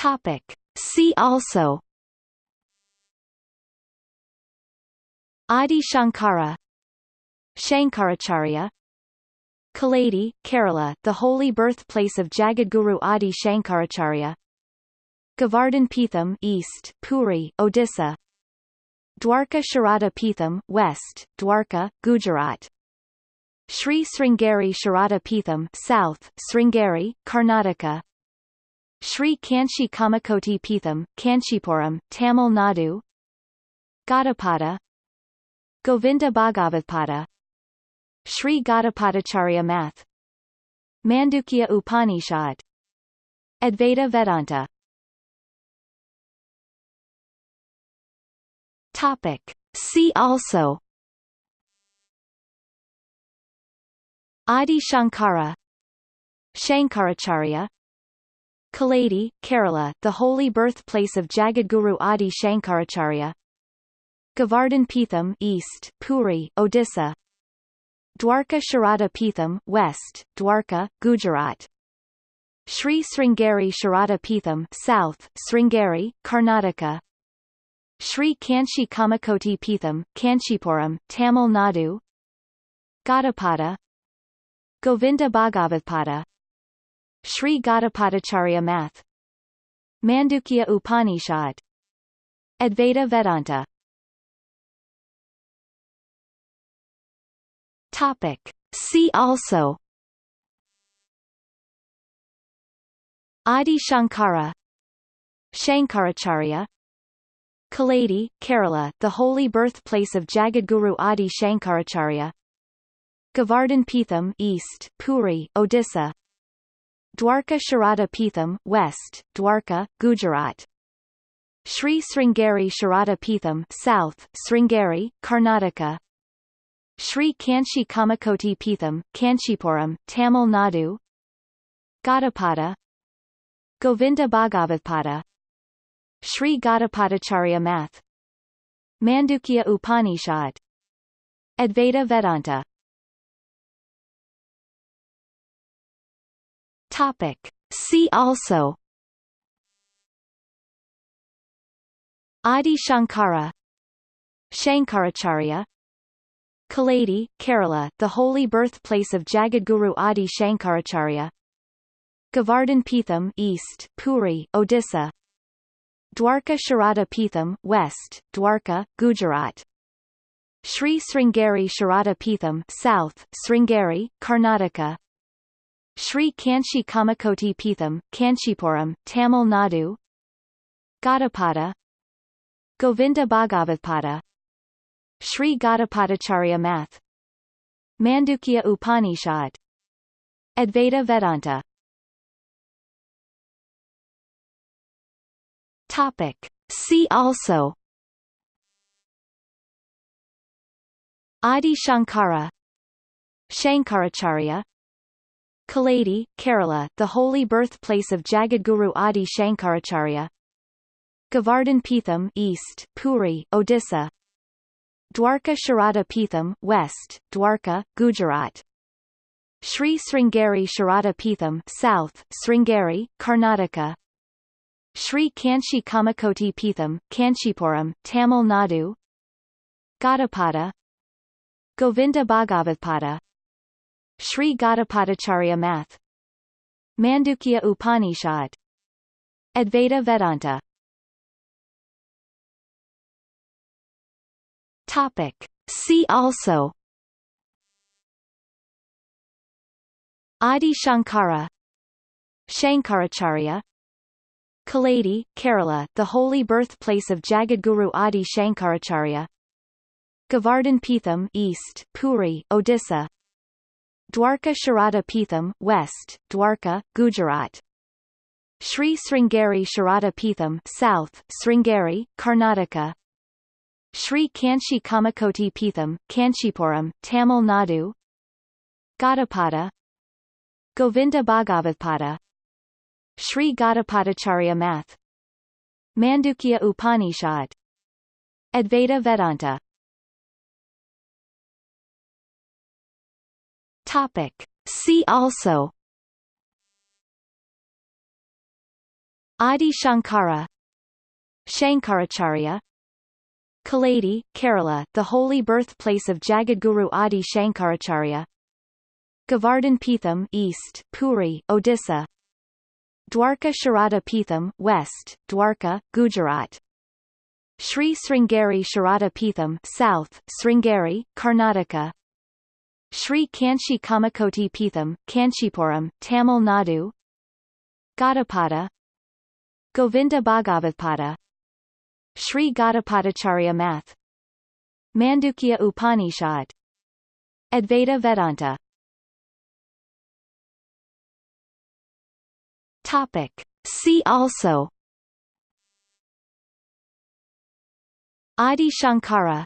Topic. See also. Adi Shankara. Shankaracharya. Kaladi, Kerala, the holy birthplace of Jagadguru Adi Shankaracharya. Govardhan Peetham East, Puri, Odisha. Dwarka Sharada Peetham West, Dwarka, Gujarat. Sri Sringeri Sharada Peetham South, Sringeri, Karnataka Sri Kanchi Kamakoti Peetham, Kanchipuram, Tamil Nadu Gaudapada Govinda Bhagavapada Sri Gaudapadacharya Math Mandukya Upanishad Advaita Vedanta. Topic. See also. Adi Shankara Shankaracharya Kaladi, Kerala, the holy birthplace of Jagadguru Adi Shankaracharya. Govardhan Peetham East, Puri, Odisha. Dwarka Sharada Peetham West, Dwarka, Gujarat. Sri Sringeri Sharada Peetham South, Sringeri, Karnataka. Sri Kanchi Kamakoti Peetham, Kanchipuram, Tamil Nadu. Gaudapada Govinda Bhagavapada Sri Gaudapadacharya Math. Mandukya Upanishad. Advaita Vedanta. Topic. See also. Adi Shankara. Shankaracharya. Kaladi, Kerala, the holy birthplace of Jagadguru Adi Shankaracharya. Govardhan Peetham East, Puri, Odisha Dwarka Sharada Peetham West, Dwarka, Gujarat. Sri Sringeri Sharada Peetham South, Sringeri, Karnataka. Sri Kanchi Kamakoti Peetham, Kanchipuram, Tamil Nadu. Gaudapada Govinda Bhagavapada Sri Gaudapadacharya Math. Mandukya Upanishad. Advaita Vedanta Topic. See also. Adi Shankara. Shankaracharya. Kaladi, Kerala, the holy birthplace of Jagadguru Adi Shankaracharya. Govardhan Peetham East, Puri, Odisha. Dwarka Sharada Peetham West, Dwarka, Gujarat. Sri Sringeri Sharada Peetham South, Sringeri, Karnataka Sri Kanchi Kamakoti Peetham, Kanchipuram, Tamil Nadu Gaudapada Govinda Bhagavapada Sri Gaudapadacharya Math Mandukya Upanishad Advaita Vedanta. Topic. See also. Adi Shankara Shankaracharya Kaladi, Kerala, the holy birthplace of Jagadguru Adi Shankaracharya. Govardhan Peetham East, Puri, Odisha. Dwarka Sharada Peetham West, Dwarka, Gujarat. Sri Sringeri Sharada Peetham South, Sringeri, Karnataka. Sri Kanchi Kamakoti Peetham, Kanchipuram, Tamil Nadu. Gaudapada Govinda Bhagavapada Sri Gaudapadacharya Math. Mandukya Upanishad. Advaita Vedanta. Topic. See also. Adi Shankara. Shankaracharya. Kaladi, Kerala, the holy birthplace of Jagadguru Adi Shankaracharya. Govardhan Peetham East, Puri, Odisha Dwarka Sharada Peetham West, Dwarka, Gujarat. Sri Sringeri Sharada Peetham South, Sringeri, Karnataka. Sri Kanchi Kamakoti Peetham, Kanchipuram, Tamil Nadu. Gaudapada Govinda Bhagavapada Sri Gaudapadacharya Math. Mandukya Upanishad. Advaita Vedanta Topic. See also. Adi Shankara. Shankaracharya. Kaladi, Kerala, the holy birthplace of Jagadguru Adi Shankaracharya. Govardhan Peetham East, Puri, Odisha. Dwarka Sharada Peetham West, Dwarka, Gujarat. Sri Sringeri Sharada Peetham South, Sringeri, Karnataka Sri Kanchi Kamakoti Peetham, Kanchipuram, Tamil Nadu Gaudapada Govinda Bhagavapada Sri Gaudapadacharya Math Mandukya Upanishad Advaita Vedanta. Topic. See also. Adi Shankara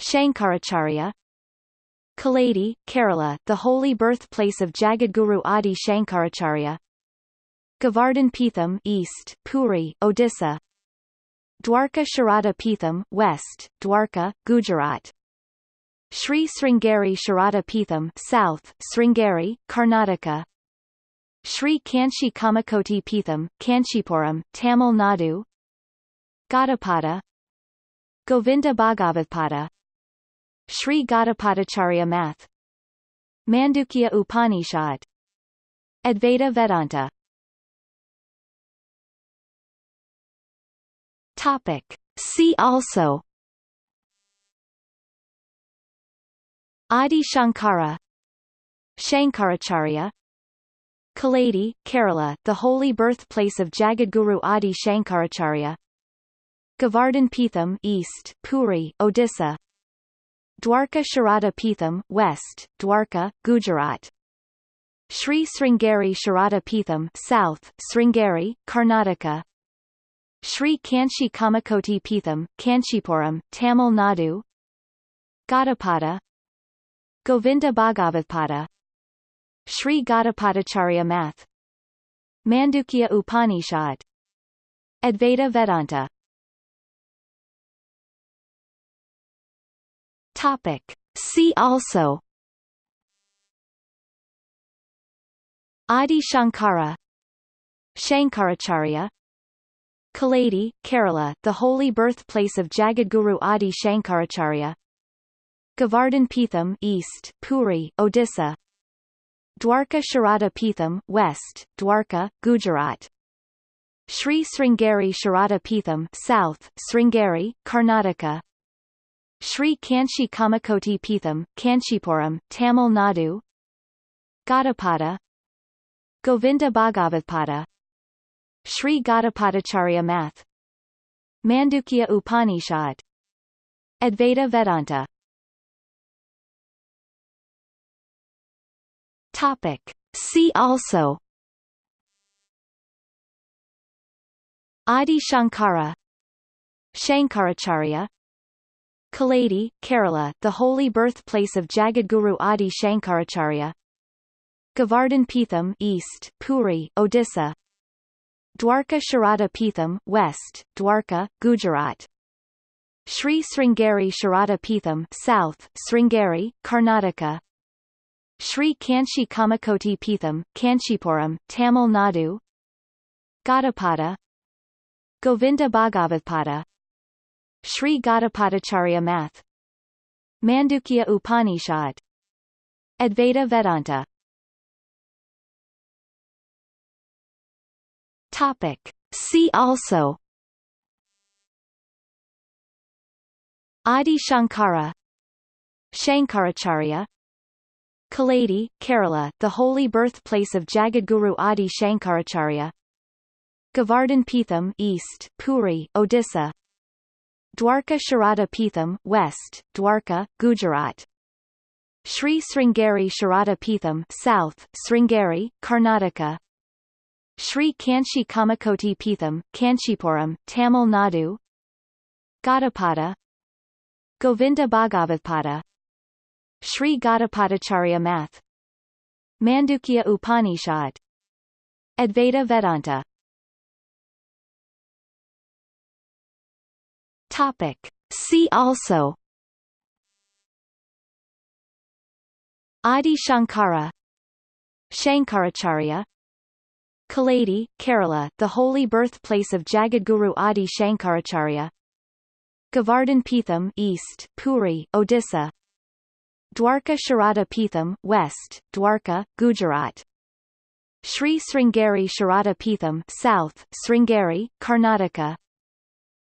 Shankaracharya Kaladi, Kerala, the holy birthplace of Jagadguru Adi Shankaracharya. Govardhan Peetham East, Puri, Odisha. Dwarka Sharada Peetham West, Dwarka, Gujarat. Sri Sringeri Sharada Peetham South, Sringeri, Karnataka. Sri Kanchi Kamakoti Peetham, Kanchipuram, Tamil Nadu. Gaudapada Govinda Bhagavapada Sri Gaudapadacharya Math. Mandukya Upanishad. Advaita Vedanta. Topic. See also. Adi Shankara. Shankaracharya. Kaladi, Kerala, the holy birthplace of Jagadguru Adi Shankaracharya. Govardhan Peetham East, Puri, Odisha Dwarka Sharada Peetham West, Dwarka, Gujarat. Sri Sringeri Sharada Peetham South, Sringeri, Karnataka. Sri Kanchi Kamakoti Peetham, Kanchipuram, Tamil Nadu. Gaudapada Govinda Bhagavapada Sri Gaudapadacharya Math. Mandukya Upanishad. Advaita Vedanta Topic. See also. Adi Shankara. Shankaracharya. Kaladi, Kerala, the holy birthplace of Jagadguru Adi Shankaracharya. Govardhan Peetham East, Puri, Odisha. Dwarka Sharada Peetham West, Dwarka, Gujarat. Sri Sringeri Sharada Peetham South, Sringeri, Karnataka Sri Kanchi Kamakoti Peetham, Kanchipuram, Tamil Nadu Gaudapada Govinda Bhagavapada Sri Gaudapadacharya Math Mandukya Upanishad Advaita Vedanta. Topic. See also. Adi Shankara. Shankaracharya Kaladi, Kerala, the holy birthplace of Jagadguru Adi Shankaracharya. Govardhan Peetham East, Puri, Odisha. Dwarka Sharada Peetham West, Dwarka, Gujarat. Sri Sringeri Sharada Peetham South, Sringeri, Karnataka. Sri Kanchi Kamakoti Peetham, Kanchipuram, Tamil Nadu. Gaudapada Govinda Bhagavapada Sri Gaudapadacharya Math. Mandukya Upanishad. Advaita Vedanta. Topic. See also. Adi Shankara. Shankaracharya. Kaladi, Kerala, the holy birthplace of Jagadguru Adi Shankaracharya. Govardhan Peetham East, Puri, Odisha Dwarka Sharada Peetham West, Dwarka, Gujarat. Sri Sringeri Sharada Peetham South, Sringeri, Karnataka. Sri Kanchi Kamakoti Peetham, Kanchipuram, Tamil Nadu. Gaudapada Govinda Bhagavapada Sri Gaudapadacharya Math. Mandukya Upanishad. Advaita Vedanta Topic. See also Adi Shankara Shankaracharya Kaladi, Kerala, the holy birthplace of Jagadguru Adi Shankaracharya. Govardhan Peetham East, Puri, Odisha. Dwarka Sharada Peetham West, Dwarka, Gujarat. Sri Sringeri Sharada Peetham South, Sringeri, Karnataka.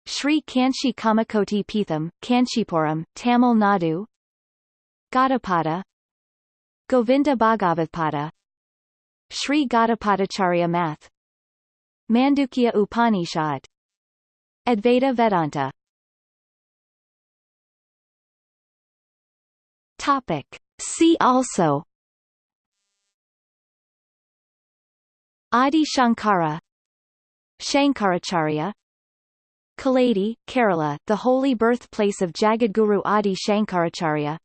Sri Kanchi Kamakoti Peetham, Kanchipuram, Tamil Nadu. Gaudapada Govinda Bhagavapada Sri Gaudapadacharya Math Mandukya Upanishad Advaita Vedanta Topic. See also Adi Shankara Shankaracharya Kaladi, Kerala, the holy birthplace of Jagadguru Adi Shankaracharya.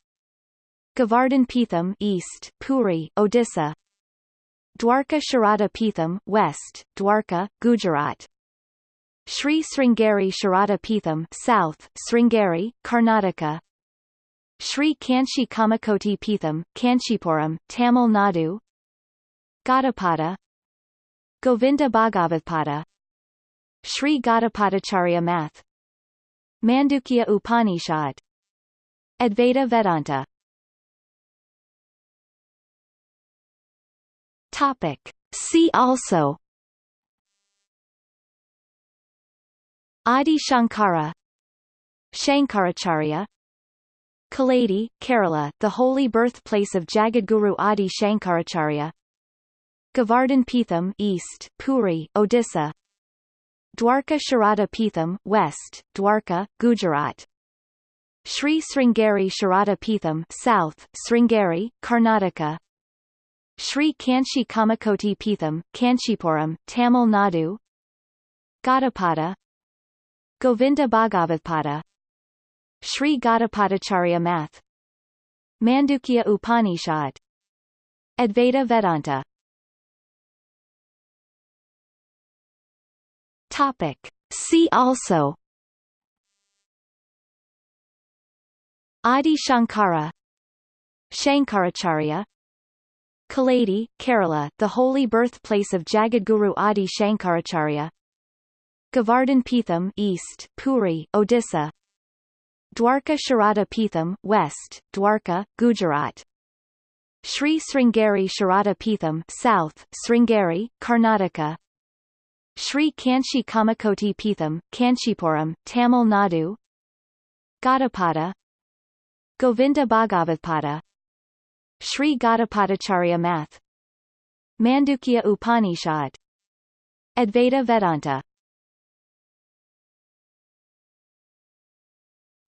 Govardhan Peetham East, Puri, Odisha. Dwarka Sharada Peetham West, Dwarka, Gujarat. Sri Sringeri Sharada Peetham South, Sringeri, Karnataka. Sri Kanchi Kamakoti Peetham, Kanchipuram, Tamil Nadu. Gaudapada Govinda Bhagavapada Sri Gaudapadacharya Math. Mandukya Upanishad. Advaita Vedanta. Topic. See also. Adi Shankara. Shankaracharya. Kaladi, Kerala, the holy birthplace of Jagadguru Adi Shankaracharya. Govardhan Peetham East, Puri, Odisha Dwarka Sharada Peetham West, Dwarka, Gujarat. Sri Sringeri Sharada Peetham South, Sringeri, Karnataka. Sri Kanchi Kamakoti Peetham, Kanchipuram, Tamil Nadu. Gaudapada Govinda Bhagavapada Sri Gaudapadacharya Math. Mandukya Upanishad. Advaita Vedanta Topic. See also. Adi Shankara. Shankaracharya. Kaladi, Kerala, the holy birthplace of Jagadguru Adi Shankaracharya. Govardhan Peetham East, Puri, Odisha. Dwarka Sharada Peetham West, Dwarka, Gujarat. Sri Sringeri Sharada Peetham South, Sringeri, Karnataka Sri Kanchi Kamakoti Peetham, Kanchipuram, Tamil Nadu Gaudapada Govinda Bhagavapada Sri Gaudapadacharya Math Mandukya Upanishad Advaita Vedanta.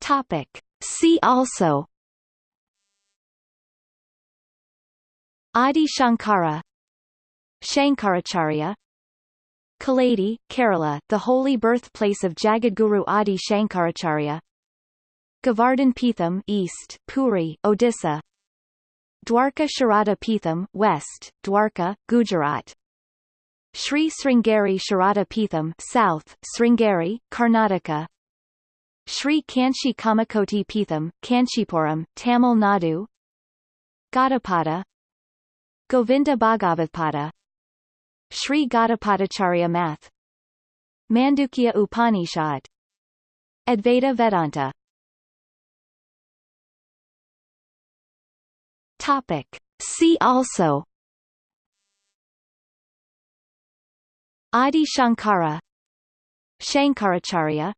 Topic. See also. Adi Shankara. Shankaracharya Kaladi, Kerala, the holy birthplace of Jagadguru Adi Shankaracharya. Govardhan Peetham East, Puri, Odisha. Dwarka Sharada Peetham West, Dwarka, Gujarat. Sri Sringeri Sharada Peetham South, Sringeri, Karnataka. Sri Kanchi Kamakoti Peetham, Kanchipuram, Tamil Nadu. Gaudapada Govinda Bhagavapada Sri Gaudapadacharya Math. Mandukya Upanishad. Advaita Vedanta. Topic. See also. Adi Shankara. Shankaracharya.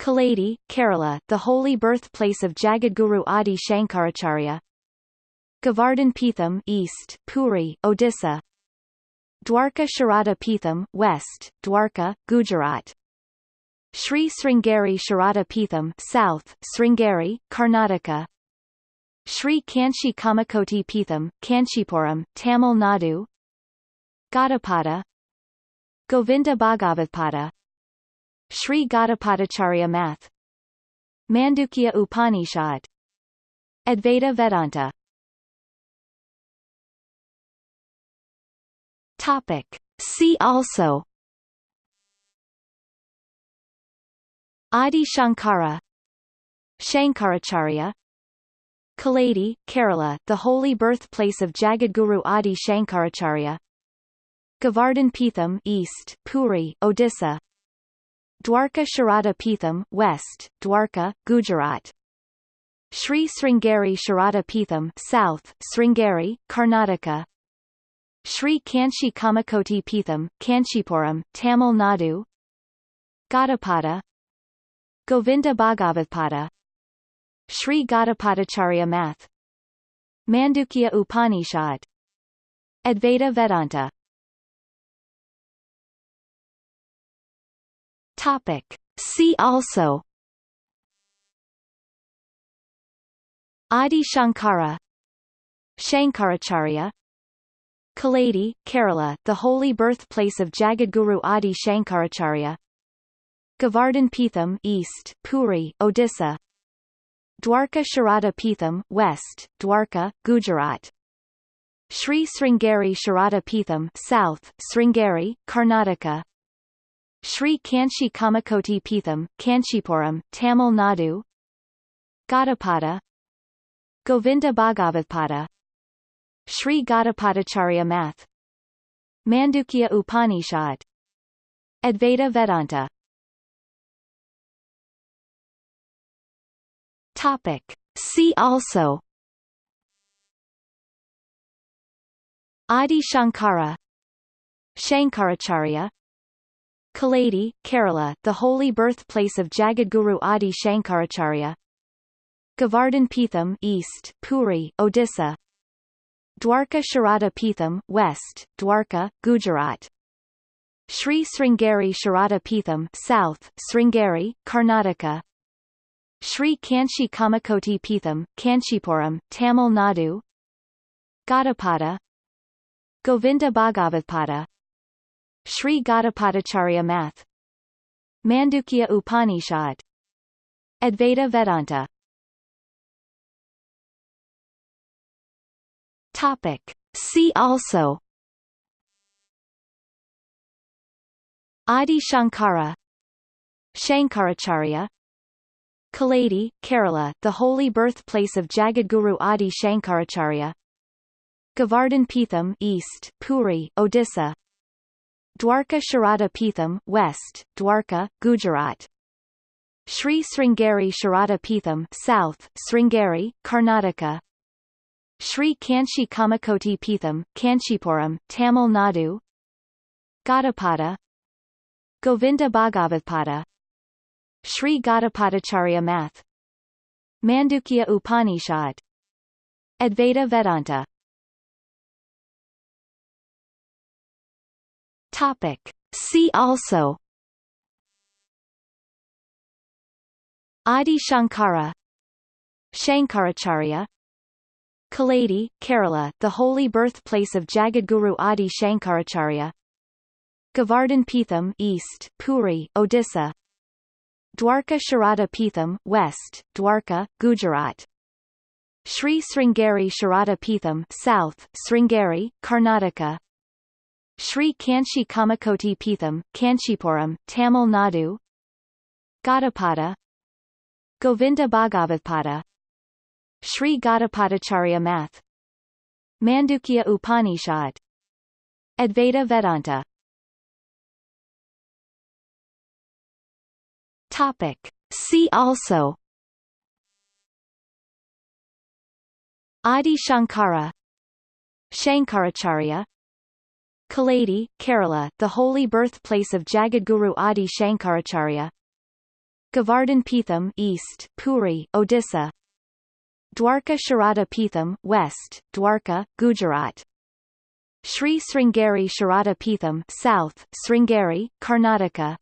Kaladi, Kerala, the holy birthplace of Jagadguru Adi Shankaracharya. Govardhan Peetham East, Puri, Odisha Dwarka Sharada Peetham West, Dwarka, Gujarat. Sri Sringeri Sharada Peetham South, Sringeri, Karnataka. Sri Kanchi Kamakoti Peetham, Kanchipuram, Tamil Nadu. Gaudapada Govinda Bhagavapada Sri Gaudapadacharya Math. Mandukya Upanishad. Advaita Vedanta Topic. See also Adi Shankara Shankaracharya Kaladi, Kerala, the holy birthplace of Jagadguru Adi Shankaracharya Govardhan Pitham East, Puri, Odisha. Dwarka Sharada Pitham West, Dwarka, Gujarat. Sri Sringeri Sharada Pitham South, Sringeri, Karnataka. Sri Kanchi Kamakoti Pitham, Kanchipuram, Tamil Nadu. Gaudapada Govinda Bhagavapada Sri Gaudapadacharya Math. Mandukya Upanishad. Advaita Vedanta. Topic. See also. Adi Shankara. Shankaracharya Kaladi, Kerala, the holy birthplace of Jagadguru Adi Shankaracharya. Govardhan Pitham East, Puri, Odisha. Dwarka Sharada Pitham West, Dwarka, Gujarat. Sri Sringeri Sharada Pitham South, Sringeri, Karnataka. Sri Kanchi Kamakoti Pitham, Kanchipuram, Tamil Nadu. Gaudapada Govinda Bhagavapada Sri Gaudapadacharya Math. Mandukya Upanishad. Advaita Vedanta. Topic. See also. Adi Shankara. Shankaracharya. Kaladi, Kerala, the holy birthplace of Jagadguru Adi Shankaracharya. Govardhan Pitham East, Puri, Odisha Dwarka Sharada Pitham West, Dwarka, Gujarat. Sri Sringeri Sharada Pitham South, Sringeri, Karnataka. Sri Kanchi Kamakoti Pitham, Kanchipuram, Tamil Nadu. Gaudapada Govinda Bhagavapada Sri Gaudapadacharya Math. Mandukya Upanishad. Advaita Vedanta Topic. See also. Adi Shankara. Shankaracharya. Kaladi, Kerala, the holy birthplace of Jagadguru Adi Shankaracharya. Govardhan Pitham East, Puri, Odisha. Dwarka Sharada Pitham West, Dwarka, Gujarat. Sri Sringeri Sharada Pitham South, Sringeri, Karnataka Sri Kanchi Kamakoti Pitham, Kanchipuram, Tamil Nadu Gaudapada Govinda Bhagavapada Sri Gaudapadacharya Math Mandukya Upanishad Advaita Vedanta. Topic. See also. Adi Shankara. Shankaracharya Kaladi, Kerala, the holy birthplace of Jagadguru Adi Shankaracharya. Govardhan Pitham East, Puri, Odisha. Dwarka Sharada Pitham West, Dwarka, Gujarat. Sri Sringeri Sharada Pitham South, Sringeri, Karnataka. Sri Kanchi Kamakoti Pitham, Kanchipuram, Tamil Nadu. Gaudapada Govinda Bhagavapada Sri Gaudapadacharya Math. Mandukya Upanishad. Advaita Vedanta. Topic. See also. Adi Shankara. Shankaracharya. Kaladi, Kerala, the holy birthplace of Jagadguru Adi Shankaracharya. Govardhan Pitham East, Puri, Odisha Dwarka Sharada Pitham West, Dwarka, Gujarat. Sri Sringeri Sharada Pitham South, Sringeri, Karnataka.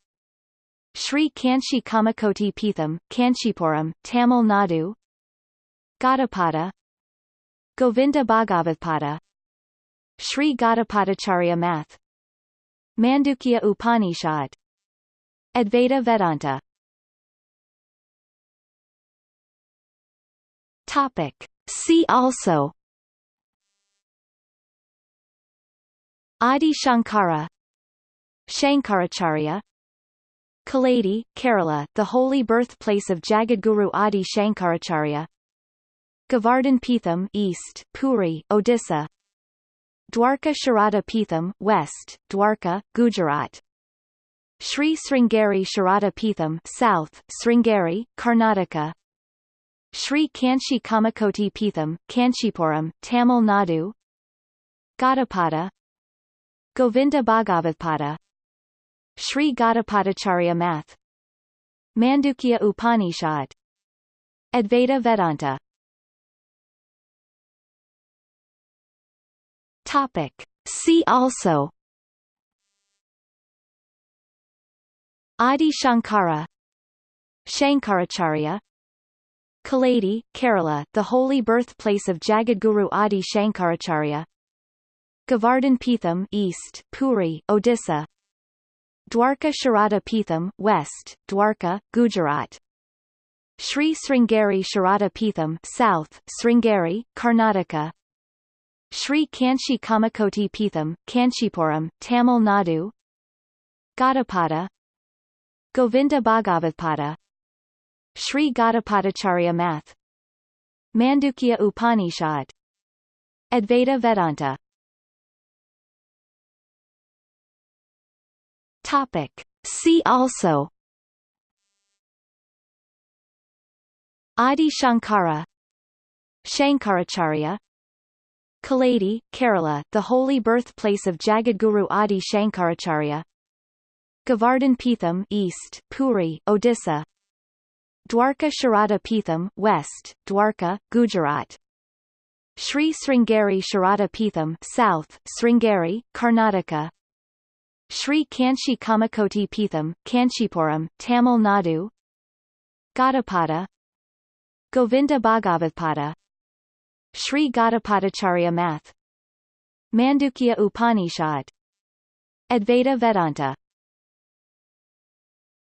Sri Kanchi Kamakoti Pitham, Kanchipuram, Tamil Nadu. Gaudapada Govinda Bhagavapada Sri Gaudapadacharya Math. Mandukya Upanishad. Advaita Vedanta Topic. See also Adi Shankara Shankaracharya Kaladi, Kerala, the holy birthplace of Jagadguru Adi Shankaracharya Govardhan Pitham East, Puri, Odisha Dwarka Sharada Pitham West, Dwarka, Gujarat. Sri Sringeri Sharada Pitham South, Sringeri, Karnataka. Sri Kanchi Kamakoti Pitham, Kanchipuram, Tamil Nadu. Gaudapada Govinda Bhagavapada Sri Gaudapadacharya Math. Mandukya Upanishad. Advaita Vedanta. Topic. See also. Adi Shankara. Shankaracharya Kaladi, Kerala, the holy birthplace of Jagadguru Adi Shankaracharya. Govardhan Pitham East, Puri, Odisha. Dwarka Sharada Pitham West, Dwarka, Gujarat. Sri Sringeri Sharada Pitham South, Sringeri, Karnataka. Sri Kanchi Kamakoti Pitham, Kanchipuram, Tamil Nadu. Gaudapada Govinda Bhagavapada Sri Gaudapadacharya Math. Mandukya Upanishad. Advaita Vedanta. Topic. See also. Adi Shankara. Shankaracharya. Kaladi, Kerala, the holy birthplace of Jagadguru Adi Shankaracharya. Govardhan Pitham East, Puri, Odisha Dwarka Sharada Pitham West, Dwarka, Gujarat. Sri Sringeri Sharada Pitham South, Sringeri, Karnataka. Sri Kanchi Kamakoti Pitham, Kanchipuram, Tamil Nadu. Gaudapada Govinda Bhagavapada Sri Gaudapadacharya Math. Mandukya Upanishad. Advaita Vedanta